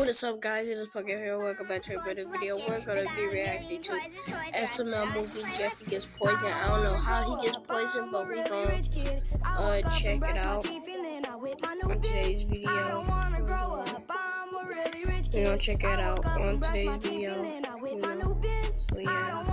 What's up guys, it is Pucker here, welcome back to another video. We're gonna be reacting to SML movie Jeffy Gets Poisoned. I don't know how he gets poisoned, but we're gonna uh, check it out on today's video. We're gonna check it out on today's video. So yeah.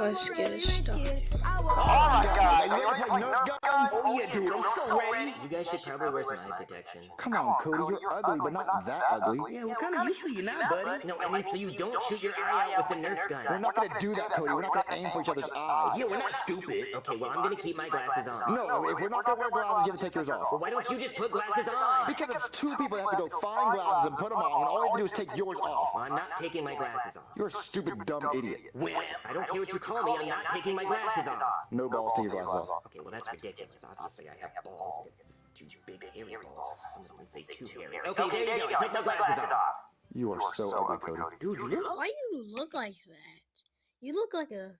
Let's get it started. Oh Alright guys, are you ready to play Nerf guns? Oh yeah dude, I'm so ready. You guys should probably wear some eye protection. Come on Cody, you're ugly but not that ugly. Yeah, we're kinda used to you now, buddy. No, I mean so you don't shoot your eye out with a Nerf gun. We're not gonna do that Cody, we're not gonna aim for each other's eyes. Yeah, we're not stupid. Okay, well I'm gonna keep my glasses on. No, if we're not gonna wear glasses, you have to take yours off. Well, why don't you just put glasses on? Because it's two people that have to go find glasses and put them on, and all you have to do is take yours off. Well, I'm not taking my glasses off. You're a stupid, dumb idiot. Well, I don't care what you call me, I'm not taking my glasses off. No balls, take your glasses off. Okay, well that's ridiculous. Obviously I have balls. Two big hairy balls. Someone can say two hairy. Okay, there you go. I took my glasses off. You are so ugly, Cody. dude, you look Why you look like that? You look like a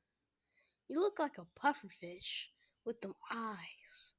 you look like a pufferfish with them eyes.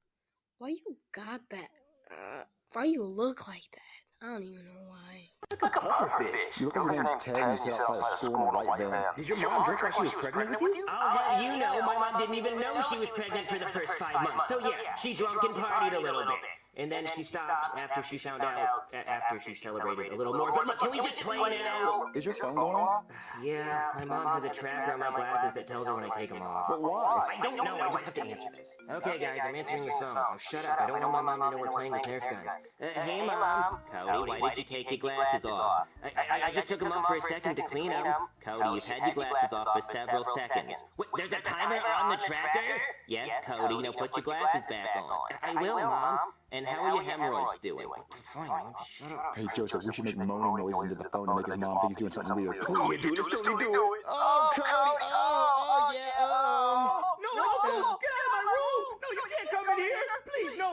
Why you got that? Uh, why you look like that? I don't even know why. Like a pufferfish. You look like your name's Ted and you sit outside of school in a white van. Did your mom drink while she was pregnant with you? I'll have you know, my mom didn't even know she was pregnant for the first five months. So yeah, she drunk and partied a little bit. And then she stopped after she found out, after she celebrated a little more. But look, can we just play now? Is your phone going off? Yeah, my mom has a tracker on my glasses that tells her when I take them off. But why? I don't know, I just have to answer this. Okay, guys, I'm answering your phone. Oh, shut up, I don't want my mom to know we're playing with Nerf guns. Uh, hey, Mom. Cody, why did you take your glasses off? I, I, I just took them off for a second to clean them. Cody, you've had your glasses off for several seconds. Wait, there's a timer on the tracker? Yes, Cody, now put your glasses back on. I will, Mom. And how are your hemorrhoids doing? Fine, shut up. Hey Joseph, we should make moaning noises into the phone to make his mom think he's doing something weird. Oh yeah, dude, let's totally do it. Oh, Cody! Oh, oh, yeah, um... No, no, no, get out of my room! No, you can't come in here! Please, no!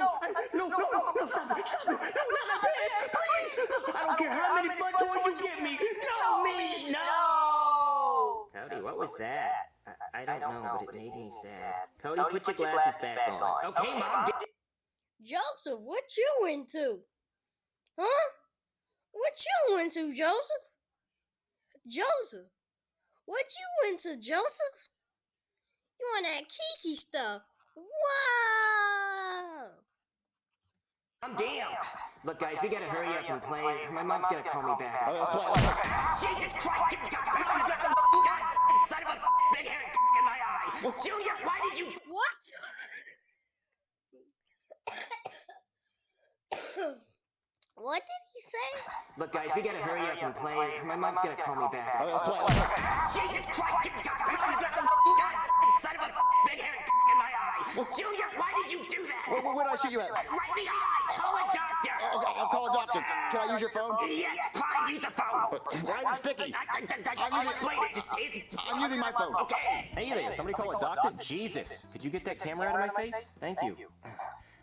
No, no, no, no, stop it! Stop it! No, not my pants! Please! I don't care how many fun toys you give me! No, me! No! Cody, what was that? I, I don't know, but it made me sad. Cody, put your glasses back on. Okay, Mom. Joseph, what you into? Huh? What you into, Joseph? Joseph, what you into, Joseph? You on that kiki stuff? Whoa! I'm damn. Look, guys, we gotta hurry up and play. My mom's gonna call me back. Okay, let's play, let's play. Jesus Christ! You got God, son of a big hairy in my eye. Junior, why did you? What? what did he say? Look, guys, we gotta hurry up and play. My mom's gonna call me back. Okay, let's play. Jesus Christ! You got God, son of a big hairy in my eye. Junior, why did you do that? Where, where, where did I shoot you at? Right in the eye. Call a doctor. Oh, okay, I'll call a doctor. Can I use your phone? Yes, fine. Use the phone. Why is it sticky? I, I, I, I'm using- explain it. Just, it's, I'm using my phone. okay. Hey there, somebody call a doctor? Jesus, could you get that camera out of my face? Thank you.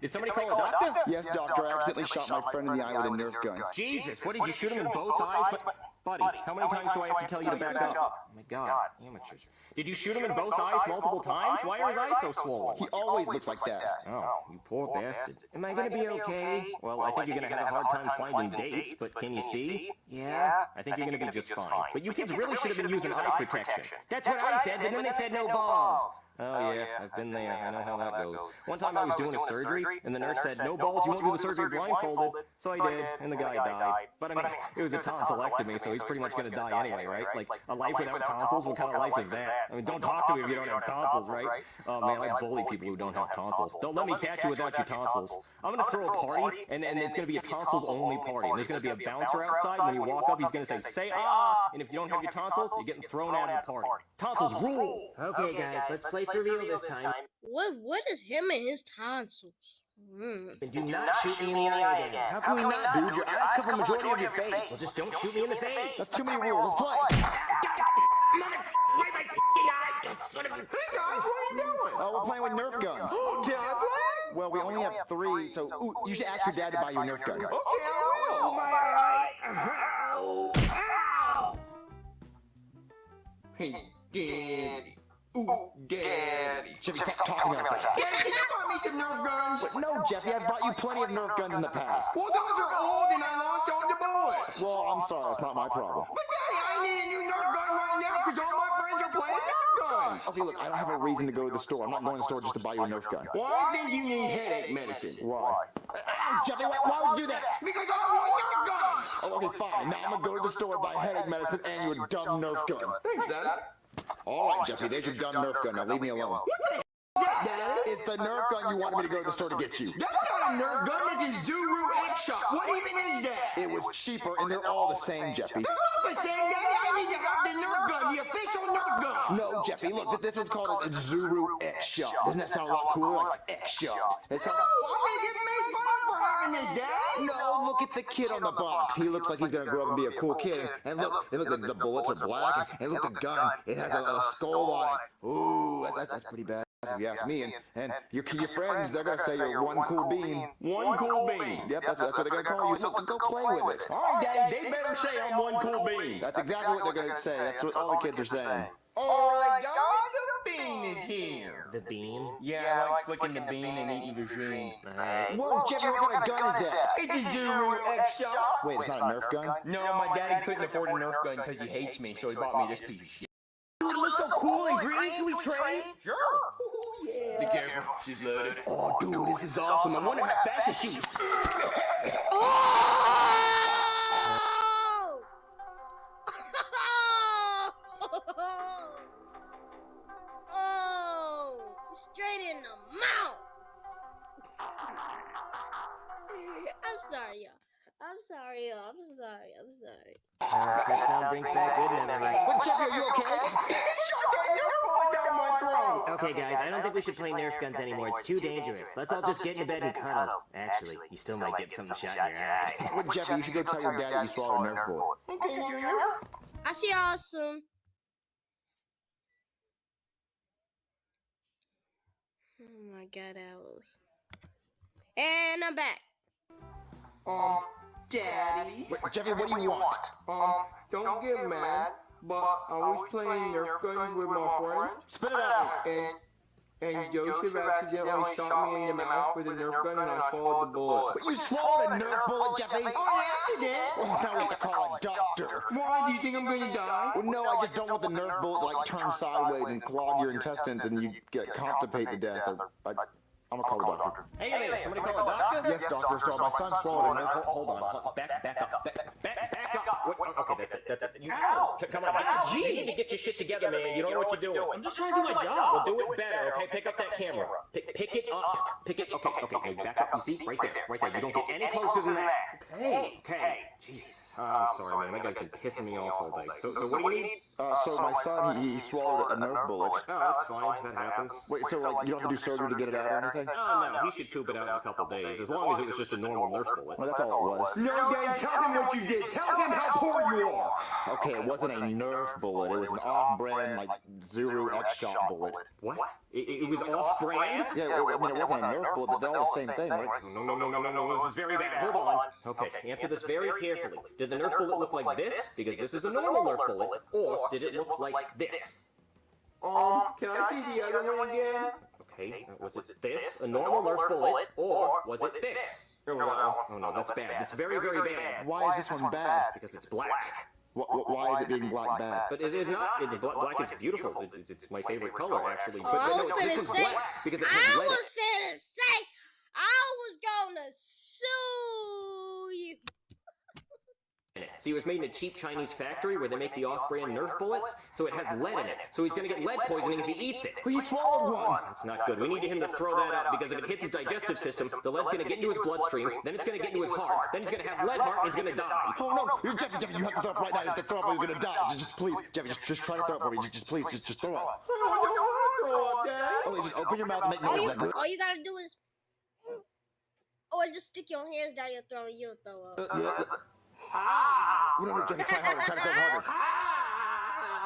Did somebody call a doctor? Yes, doctor, I accidentally shot my friend in the eye with a Nerf gun. Jesus, what did you shoot him in both eyes? But, buddy, how many times do I have to tell you to back up? Oh my god, amateurs. Did you shoot him in both eyes multiple times? Why are his eyes so swollen? He always looks like that. Oh, oh you poor bastard. Am I gonna be okay? Well, I think you're gonna have a hard time finding dates, but can you see? Yeah, I think you're gonna be just fine. But you kids really should have been using eye protection. That's what I said, but then they said no balls. Oh yeah, I've been there. I know how that goes. One time I was doing a surgery, and the nurse said, no balls, you won't do the surgery blindfolded. So I did, and the guy died. But I mean, it was a tonsillectomy, so he's pretty much gonna die anyway, right? Like, a life without tonsils, what kind of life is that? I mean, don't talk to me if you don't have tonsils, right? Oh man, I bully people who don't have tonsils. Don't let me catch you without your tonsils. I'm gonna throw a party, and then it's gonna be a tonsils only party. And there's gonna be a bouncer outside. When you walk up, he's gonna say, say ah! And if you don't have your tonsils, you're getting thrown out of the party. Tonsils rule! Okay, guys, let's play for real this time. What? What is him and his tonsils? Hmm. And do not shoot me in the eye again. How can we not, dude? Your eyes cover the majority of your face. Well, just don't shoot me in the face. That's too many rules. Let's play. Mother, where's my eye? Son of a... Hey guys, what are you doing? Oh, we're playing with Nerf guns. Oh, can I play? Well, we only have three, so ooh, you should ask your dad to buy you a Nerf gun. Okay, I will. My eye. Ow. Ow. Hey, Daddy. Ooh, Daddy. Jeffy, stop talking like that. Daddy, can you buy me some Nerf guns? No, Jeffy, I've bought you plenty of Nerf guns in the past. Well, those are old and I lost all the bullets. Well, I'm sorry, it's not my problem. But Daddy, I need a new Nerf gun right now because all my friends are playing Nerf guns. Okay, look, I don't have a reason to go to the store. I'm not going to the store just to buy you a Nerf gun. Well, I think you need headache medicine. Why? Ow, Jeffy, why, why would you do that? Because I don't want Nerf guns. Oh, okay, fine. Now I'm gonna go to the store, buy headache medicine, and you a dumb Nerf gun. Thanks, Dad. All right, Jeffy, there's your dumb Nerf gun. Now leave me alone. It's the Nerf gun you wanted me to go to the store to get you. That's not a Nerf gun, that's a Zuru X Shot. What even is that? It was cheaper, and they're all the same, Jeffy. They're not the same, Daddy. I need to have the Nerf gun, the official Nerf gun. No, Jeffy, look, this one's called a Zuru X Shot. Doesn't that sound a lot cooler? Like X Shot. It sounds... Oh, I'm gonna get made fun of for having this, Dad. No, look at the kid on the box. He looks like he's gonna grow up and be a cool kid. And look, and look, the, the bullets are black. And look, the gun, it has a, a skull on it. Ooh, that's, that's pretty bad. If you ask me, and, and your, your friends, they're gonna say you're one cool bean. One cool bean. Yep, that's, that's what they're gonna call you. So go play with it. All right, Daddy, they better say I'm one cool bean. That's exactly what they're gonna say. That's what all the kids are saying. All right, guys, the bean is here. The bean? Yeah, I like flicking the bean and eating the green. Alright. Whoa, Jeffy, what kind of gun is that? It's a Zuru X Shot. Wait, it's not a Nerf gun? No, my daddy couldn't afford a Nerf gun because he hates me, so he bought me this piece of shit. Dude, it looks so cool and green. Can we trade? Sure. Yeah. Be careful, she's loaded. Oh, dude, this is awesome. I wonder how fast she shoots. Oh! oh! Straight in the mouth! I'm sorry, y'all. I'm sorry, y'all. I'm sorry. I'm sorry. Uh, that sound brings back good memories. Wait, Jeffy, are you okay? throat. Okay, guys, I don't think we should play Nerf guns anymore. It's too dangerous. Let's all just get into bed and cuddle. Actually, you still might get something shot in your eye. Wait, Jeffy, you should go tell your dad you swallowed a Nerf bullet. Okay, Junior. I see y'all soon. Oh my god, owls. And I'm back. Um, Daddy. Wait, Jeffy, what do you want? Um, don't get mad, but I was playing Nerf guns with my friends, Spit it out. and and Joseph accidentally shot me in the mouth with a Nerf gun, and I swallowed the bullet. Wait, you swallowed a Nerf bullet, Jeffy? On accident? Oh, now we have to call a doctor. Why do you think I'm gonna die? Well, no, I just don't want the Nerf bullet to like turn sideways and clog your intestines and you get constipated to death. I, I, I'm gonna call the doctor. Hey there, somebody call a doctor? Yes, doctor. So my son swallowed a Nerf. Hold, hold on, hold, back, back up, back, back, back up. Wait, okay, that's it, that's it. You, C- come on, get your, you need to get your shit together, man. You don't know what you're doing. I'm just trying to do my job. Well, do it better, okay? Pick up that camera. Pick, pick it up. Pick it. Okay, okay, okay. Back up. You see, right there, right there. You don't get any closer than that. Okay, okay. Jesus. Oh, I'm sorry, man. That guy's been pissing me off all day. So, so what do you need? Uh, so my son, he, he swallowed a Nerf bullet. Oh, that's fine. That happens. Wait, so like you don't have to do surgery to get it out or anything? Oh no, he should poop it out in a couple days, as long as it was just a normal Nerf bullet. Well, that's all it was. No, Daddy, tell him what you did. Tell him how poor you are. Okay, it wasn't a Nerf bullet. It was an off-brand like Zuru X Shot bullet. What? It, it was off-brand? Yeah, I mean it wasn't a Nerf bullet, but they're all the same thing, right? No, no, no, no, no, no, this is very bad. Hold on. Okay, answer this very carefully. Did the Nerf bullet look like this? Because this is a normal Nerf bullet. Or did it look like this? Um, can I see the other one again? Okay, uh, was it this, a normal Nerf bullet, or was it this? Oh, wow. Oh no, that's bad. That's very, very bad. Why is this one bad? Because it's black. Wh- wh- Why is it being black bad? But it is not. It, black, black is beautiful. It, it's- it's my favorite color, actually. But, I was no, finna this one's say, black because it I has lead. was finna say, I was gonna sue you. in it. See, it was made in a cheap Chinese factory where they make the off-brand Nerf bullets, so it has lead in it. So he's gonna get lead poisoning if he eats it. Well, you swallowed one. That's not good. We need him to throw that out because if it hits his digestive system, the lead's gonna get into his bloodstream, then it's gonna get into his heart, then he's gonna have lead heart and he's gonna die. Oh no, you're Jeffy, Jeffy, you have to throw up right now. You have to throw up or you're gonna die. Just, just please, Jeffy, just, just try to throw up for me. Just, just please, just, just throw up. I don't want to throw up, Dad. Oh, wait, just open your mouth and make All you, noise. All you gotta do is. Or just stick your hands down your throat and you'll throw up. Uh, yeah. No, no, Jeffy, try harder. Try to throw harder.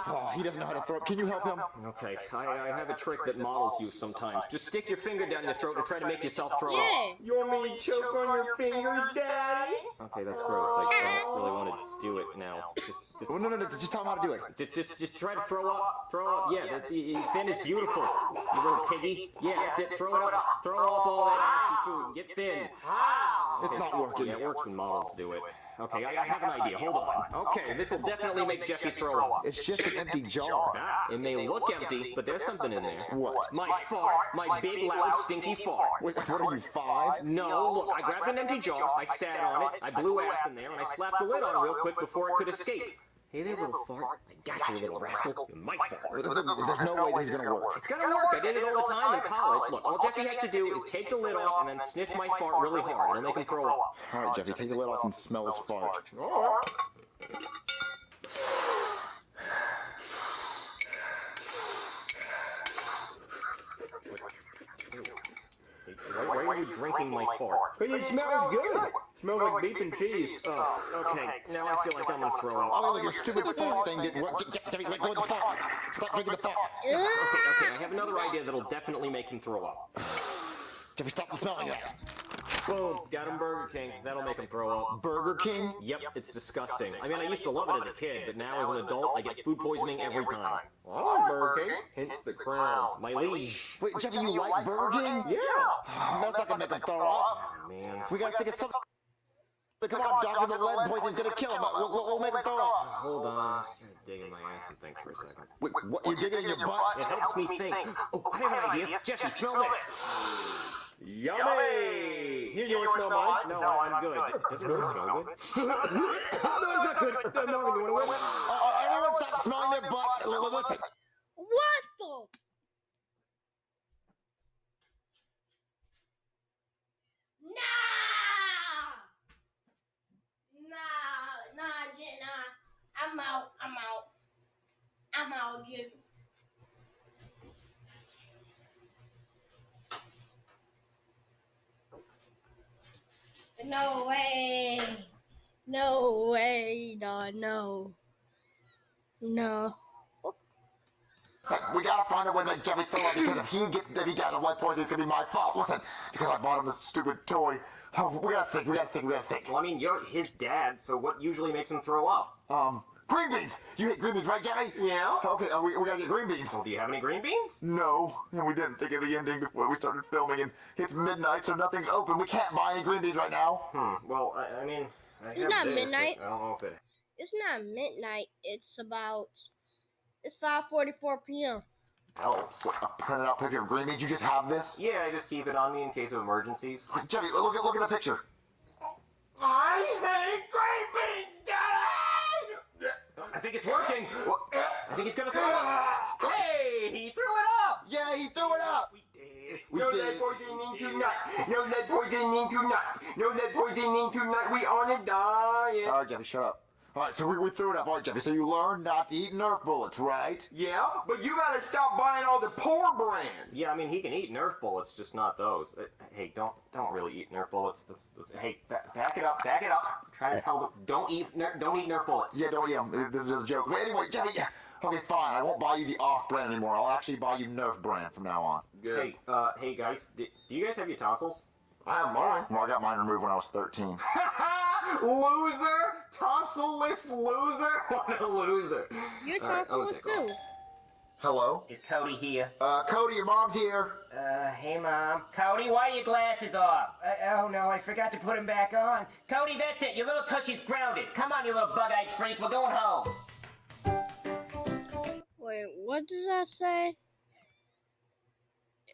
Oh, he doesn't know how to throw. Can you help him? Okay, I, I have a trick that models use sometimes. Just stick your finger down your throat and try to make yourself throw up. Yeah. You want me to choke on your fingers, Daddy? Okay, that's gross. I don't really want to do it now. Just, just, Oh, no, no, no. Just tell him how to do it. just, just, just try to throw up. Throw up. Yeah, the, the Finn is beautiful. You little piggy. Yeah, that's it. Throw it up. Throw up all that nasty food and get Finn. It's not working. Yeah, it works when models do it. Okay, I, I have an idea. Hold on. Okay, this will definitely make Jeffy throw up. It's just an empty jar. Ah, it may look empty, but there's something in there. What? My fart. My big, loud, stinky fart. Wait, what are you, five? No, look, I grabbed an empty jar, I sat on it, I blew ass in there, and I slapped the lid on real quick before it could escape. Hey there, little fart. I got you, little rascal. You might fart. There's no way this is gonna work. It's gonna work. I did it all the time in college. Look, all Jeffy has to do is take the lid off and then sniff my fart really hard. It'll make him throw up. All right, Jeffy, take the lid off and smell his fart. Why, why are you drinking my fart? Hey, it smells good. Smells like beef and cheese. Oh, okay. Now I feel like I'm gonna throw up. Oh, look, your stupid fart thing didn't work. Je- Je- let go of the fart. Stop drinking the fart. Okay, okay, I have another idea that'll definitely make him throw up. Jeffy, stop smelling it. Boom, got him Burger King. That'll make him throw up. Burger King? Yep, it's disgusting. I mean, I used to love it as a kid, but now as an adult, I get food poisoning every time. I like Burger King. Hence the crown. My liege. Wait, Jeffy, you like Burger King? Yeah. That's not gonna make him throw up. Oh, man. We gotta think of something. Come on, doctor, the lead poison's gonna kill him. We'll, we'll, we'll make him throw up. Hold on. I just gotta dig in my ass and think for a second. Wait, what? You're digging in your butt? It helps me think. Oh, I have an idea. Jeffy, smell this. Yummy. Here, you want to smell mine? No, I'm good. Does it really smell good? no, it's not good. No, no, you wanna win? Uh, everyone stop smelling their butts. L- l- Listen. What the? Nah! Nah, nah, Jen, nah. I'm out. I'm out. I'm out, Jen. No way. No way, no, no. No. We gotta find a way to make Jeffy throw up because if he gets if he got a lead poison, it's gonna be my fault. Listen, because I bought him this stupid toy. Oh, we gotta think. We gotta think. We gotta think. Well, I mean, you're his dad, so what usually makes him throw up? Um, green beans. You hate green beans, right, Jeffy? Yeah. Okay, uh, we, we gotta get green beans. Well, do you have any green beans? No, and we didn't think of the ending before we started filming, and it's midnight, so nothing's open. We can't buy any green beans right now. Hmm. Well, I, I mean, I It's not this. midnight. I don't know if it. It's not midnight. It's about. It's 5:44 p.m. Oh, what, a printed out picture of green beans. You just have this? Yeah, I just keep it on me in case of emergencies. Jeffy, look at look at the picture. I hate green beans, Daddy. I think it's working. I think he's gonna throw it up. Hey, he threw it up. Yeah, he threw it up. We did. We No did. lead poisoning tonight. No lead poisoning tonight. No lead poisoning tonight. We on a diet. All right, Jeffy, shut up. All right, so we, we threw it up. All right, Jeffy, so you learned not to eat Nerf bullets, right? Yeah, but you gotta stop buying all the poor brand. Yeah, I mean, he can eat Nerf bullets, just not those. Uh, hey, don't don't really eat Nerf bullets. That's, that's, hey, ba- back it up, back it up. I'm trying to tell them, don't eat Ner- don't eat Nerf bullets. Yeah, don't eat 'em. This is a joke. But anyway, Jeffy, yeah. Okay, fine. I won't buy you the off brand anymore. I'll actually buy you Nerf brand from now on. Hey, uh, hey guys, d- do you guys have your tonsils? I have mine. Well, I got mine removed when I was 13. loser, tonsil-less loser. What a loser. You're tonsilless is okay, too. Hello? Is Cody here? Uh, Cody, your mom's here. Uh, hey, Mom. Cody, why are your glasses off? Uh, oh, no, I forgot to put them back on. Cody, that's it. Your little tushy's grounded. Come on, you little bug-eyed freak. We're going home. Wait, what does that say?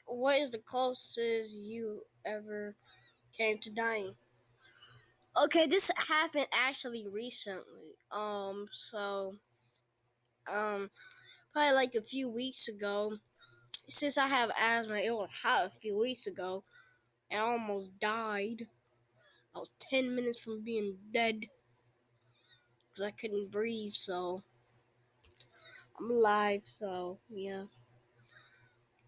What is the closest you ever came to dying? Okay, this happened actually recently. Um, so, um, probably like a few weeks ago. Since I have asthma, it was hot a few weeks ago, and I almost died. I was 10 minutes from being dead because I couldn't breathe, so. I'm alive, so yeah.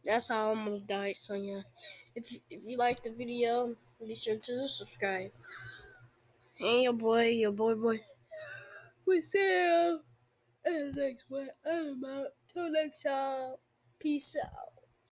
That's how I almost died. So yeah, if if you like the video, Be sure to subscribe. And your boy, your boy, boy. You in the next one. I'm out. Till next time. Peace out.